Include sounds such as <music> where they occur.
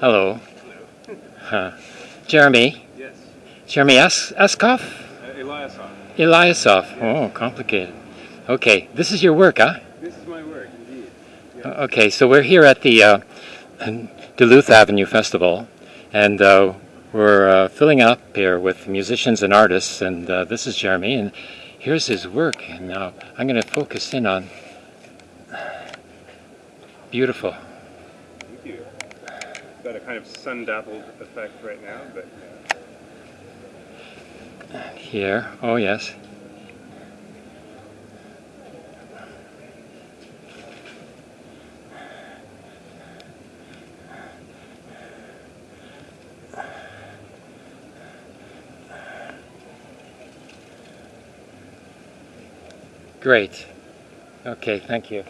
Hello. Huh. Jeremy. Yes. Jeremy Es- Eskov? Uh, Eliasov. Eliasov. Oh, complicated. Okay, this is your work, huh? This is my work, indeed. O- Okay, so we're here at the uh, Duluth Avenue Festival, and uh, we're uh, filling up here with musicians and artists, and uh, this is Jeremy, and here's his work, and now I'm going to focus in on. <sighs> Beautiful. Thank you. Got a kind of sun-dappled effect right now, but yeah. Here, oh yes. Great. Okay, thank you.